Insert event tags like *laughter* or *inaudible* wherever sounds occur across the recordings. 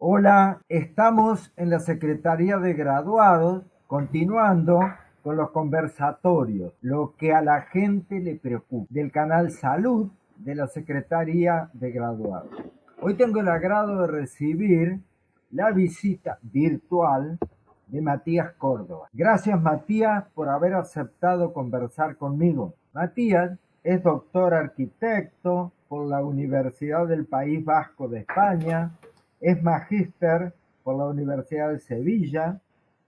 Hola, estamos en la Secretaría de Graduados continuando con los conversatorios, lo que a la gente le preocupa, del canal Salud de la Secretaría de Graduados. Hoy tengo el agrado de recibir la visita virtual de Matías Córdoba. Gracias Matías por haber aceptado conversar conmigo. Matías es doctor arquitecto por la Universidad del País Vasco de España, es magíster por la Universidad de Sevilla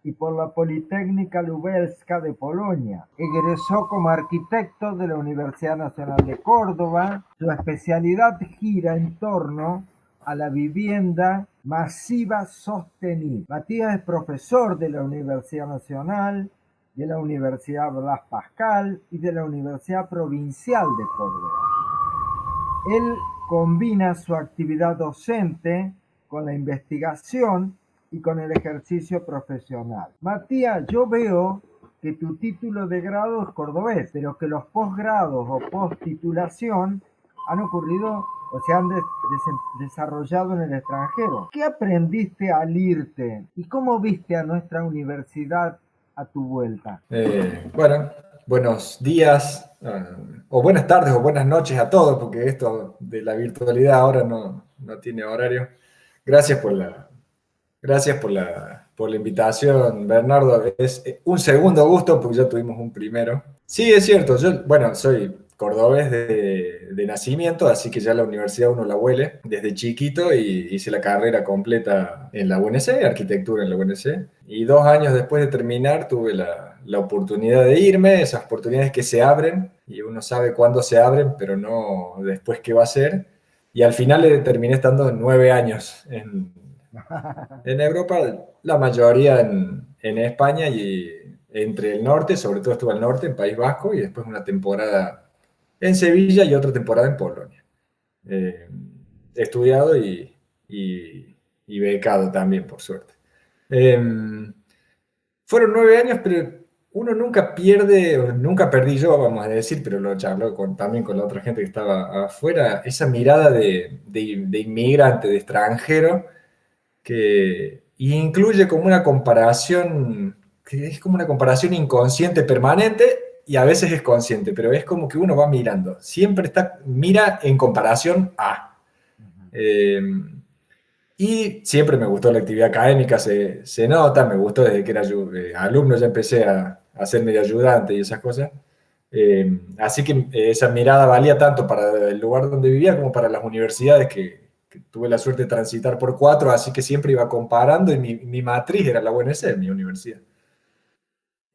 y por la Politécnica Lubelska de Polonia. Egresó como arquitecto de la Universidad Nacional de Córdoba. Su especialidad gira en torno a la vivienda masiva sostenible. Matías es profesor de la Universidad Nacional, de la Universidad Blas Pascal y de la Universidad Provincial de Córdoba. Él combina su actividad docente con la investigación y con el ejercicio profesional. Matías, yo veo que tu título de grado es cordobés, pero que los posgrados o post-titulación han ocurrido o se han desarrollado en el extranjero. ¿Qué aprendiste al irte y cómo viste a nuestra universidad a tu vuelta? Eh, bueno, buenos días, eh, o buenas tardes o buenas noches a todos, porque esto de la virtualidad ahora no, no tiene horario. Gracias por la, gracias por la, por la invitación, Bernardo. Es un segundo gusto porque ya tuvimos un primero. Sí, es cierto. Yo, bueno, soy cordobés de, de, nacimiento, así que ya la universidad uno la huele desde chiquito y hice la carrera completa en la UNC, arquitectura en la UNC. Y dos años después de terminar tuve la, la oportunidad de irme, esas oportunidades que se abren y uno sabe cuándo se abren, pero no después qué va a ser. Y al final le terminé estando nueve años en, *laughs* en Europa, la mayoría en, en, España y entre el norte, sobre todo estuve al norte, en País Vasco, y después una temporada en Sevilla y otra temporada en Polonia. Eh, he estudiado y, y, y, becado también, por suerte. Eh, fueron nueve años, pero uno nunca pierde, nunca perdí yo, vamos a decir, pero lo charló con, también con la otra gente que estaba afuera, esa mirada de, de, inmigrante, de extranjero, que incluye como una comparación, que es como una comparación inconsciente permanente y a veces es consciente, pero es como que uno va mirando, siempre está, mira en comparación a. Eh, y siempre me gustó la actividad académica, se, se nota, me gustó desde que era eh, alumno, ya empecé a, a ser medio ayudante y esas cosas. Eh, así que eh, esa mirada valía tanto para el lugar donde vivía como para las universidades que, tuve la suerte de transitar por cuatro, así que siempre iba comparando y mi, mi matriz era la UNC, mi universidad.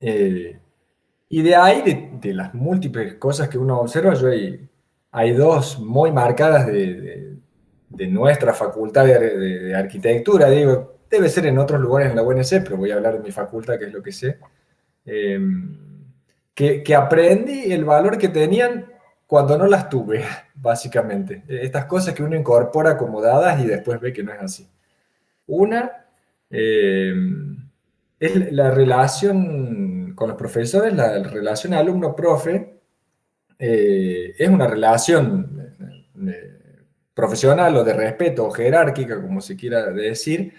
Eh, y de ahí, de, de, las múltiples cosas que uno observa, yo hay, hay dos muy marcadas de, de nuestra facultad de, arquitectura. Digo, debe ser en otros lugares en la UNC, pero voy a hablar de mi facultad, que es lo que sé. Em, que, que, aprendí el valor que tenían cuando no las tuve, *laughs* básicamente. Estas cosas que uno incorpora como dadas y después ve que no es así. Una em, es la relación con los profesores, la relación alumno-profe, eh, es una relación eh, profesional o de respeto o jerárquica, como se quiera decir,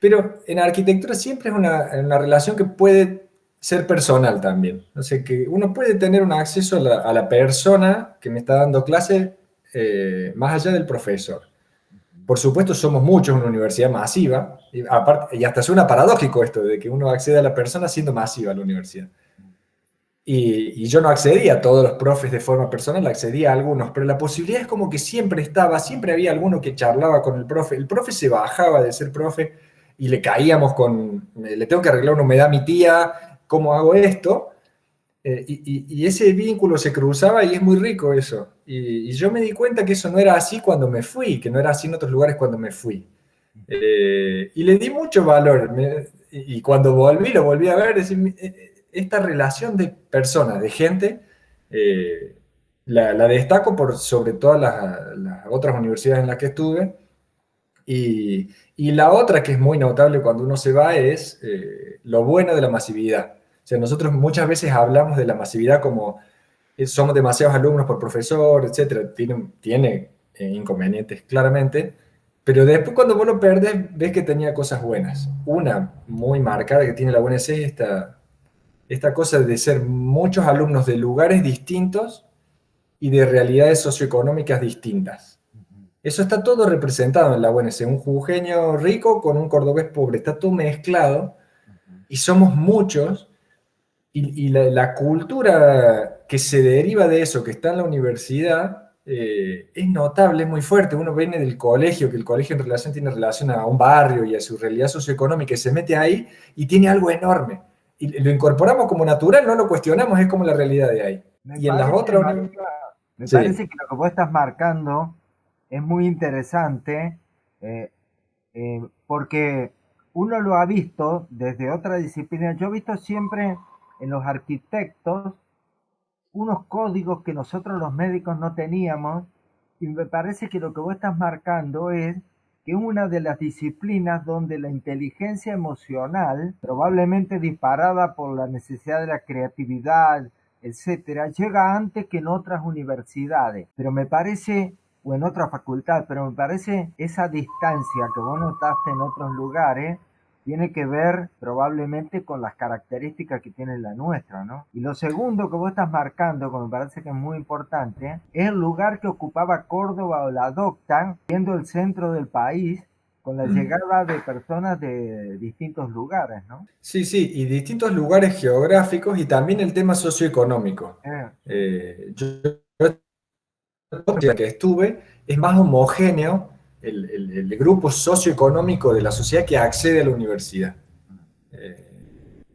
pero en arquitectura siempre es una, una relación que puede ser personal también. O sea, que uno puede tener un acceso a la, persona que me está dando clase eh, más allá del profesor. Por supuesto, somos muchos en una universidad masiva, y, y hasta suena paradójico esto de que uno accede a la persona siendo masiva a la universidad. Y, y, yo no accedía a todos los profes de forma personal, accedía a algunos, pero la posibilidad es como que siempre estaba, siempre había alguno que charlaba con el profe. El profe se bajaba de ser profe y le caíamos con, le tengo que arreglar una humedad a mi tía, ¿cómo hago esto? Eh, y, ese vínculo se cruzaba y es muy rico eso. Y, yo me di cuenta que eso no era así cuando me fui, que no era así en otros lugares cuando me fui. Eh, y le di mucho valor. y cuando volví, lo volví a ver, eh, esta relación de personas, de gente, la, destaco por sobre todas las, otras universidades en las que estuve. Y, y, la otra que es muy notable cuando uno se va es lo bueno de la masividad sea, nosotros muchas veces hablamos de la masividad como eh, somos demasiados alumnos por profesor, etcétera, tiene, tiene eh, inconvenientes claramente, Pero después cuando vos lo perdes, ves que tenía cosas buenas. Una muy marcada que tiene la UNC es esta, esta cosa de ser muchos alumnos de lugares distintos y de realidades socioeconómicas distintas. Eso está todo representado en la UNC, un jujeño rico con un cordobés pobre, está todo mezclado y somos muchos y, la, cultura que se deriva de eso, que está en la universidad, eh, es notable, es muy fuerte. Uno viene del colegio, que el colegio en relación tiene relación a un barrio y a su realidad socioeconómica, y se mete ahí y tiene algo enorme. Y lo incorporamos como natural, no lo cuestionamos, es como la realidad de ahí. y en las otras... Me parece que lo que vos estás marcando es muy interesante eh, eh, porque uno lo ha visto desde otra disciplina. Yo he visto siempre en los arquitectos unos códigos que nosotros los médicos no teníamos y me parece que lo que vos estás marcando es que es una de las disciplinas donde la inteligencia emocional, probablemente disparada por la necesidad de la creatividad, etcétera, llega antes que en otras universidades. Pero me parece, o en otra facultad, pero me parece esa distancia que vos notaste en otros lugares, tiene que ver probablemente con las características que tiene la nuestra, ¿no? Y lo segundo que vos estás marcando, que me parece que es muy importante, es el lugar que ocupaba Córdoba o la Docta, siendo el centro del país, con la llegada de personas de distintos lugares, ¿no? Sí, sí, y distintos lugares geográficos y también el tema socioeconómico. Eh. Eh, yo, que estuve, es más homogéneo el, grupo socioeconómico de la sociedad que accede a la universidad. Eh,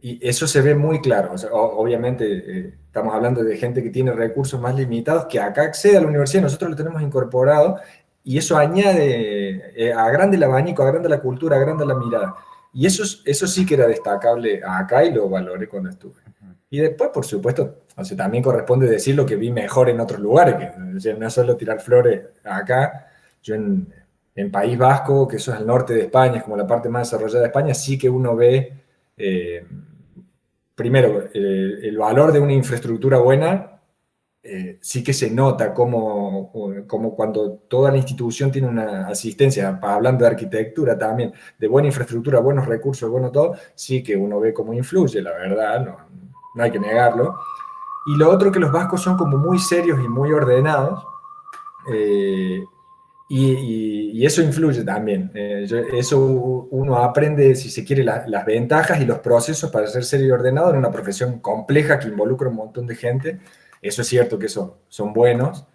y eso se ve muy claro. obviamente eh, estamos hablando de gente que tiene recursos más limitados, que acá accede a la universidad, nosotros lo tenemos incorporado, y eso añade, eh, agranda el abanico, agranda la cultura, agranda la mirada. Y eso, eso sí que era destacable acá y lo valoré cuando estuve. Y después, por supuesto, o también corresponde decir lo que vi mejor en otros lugares, que no es solo tirar flores acá. Yo en, en País Vasco, que eso es el norte de España, es como la parte más desarrollada de España, sí que uno ve, eh, primero, eh, el valor de una infraestructura buena, eh, sí que se nota como, como, cuando toda la institución tiene una asistencia, hablando de arquitectura también, de buena infraestructura, buenos recursos, bueno todo, sí que uno ve cómo influye, la verdad, no, no hay que negarlo. Y lo otro que los vascos son como muy serios y muy ordenados, y, eso influye también. Eh, eso uno aprende, si se quiere, las ventajas y los procesos para ser serio y ordenado en una profesión compleja que involucra un montón de gente. Eso es cierto que son, son buenos.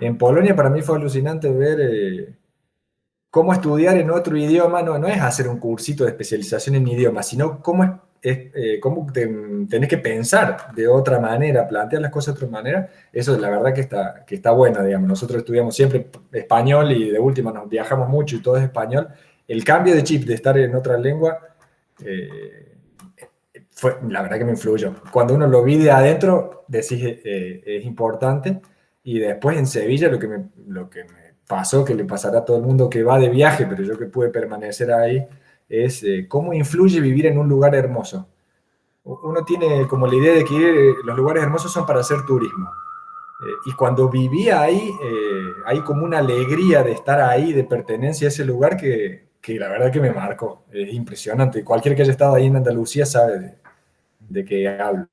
En Polonia para mí fue alucinante ver eh, cómo estudiar en otro idioma. No, no es hacer un cursito de especialización en idioma, sino cómo es eh, cómo tenés que pensar de otra manera, plantear las cosas de otra manera, eso la verdad que está, que está bueno, digamos. Nosotros estudiamos siempre español y de última nos viajamos mucho y todo es español. El cambio de chip de estar en otra lengua, eh, fue, la verdad que me influyó. Cuando uno lo vi de adentro, decís, eh, es importante. Y después en Sevilla lo que, me, lo que me pasó, que le pasará a todo el mundo que va de viaje, pero yo que pude permanecer ahí, es eh, cómo influye vivir en un lugar hermoso. Uno tiene como la idea de que eh, los lugares hermosos son para hacer turismo. Eh, y cuando vivía ahí, hay como una alegría de estar ahí, de pertenencia a ese lugar que, que, la verdad que me marcó. Es impresionante. Cualquier que haya estado ahí en Andalucía sabe de, de qué hablo.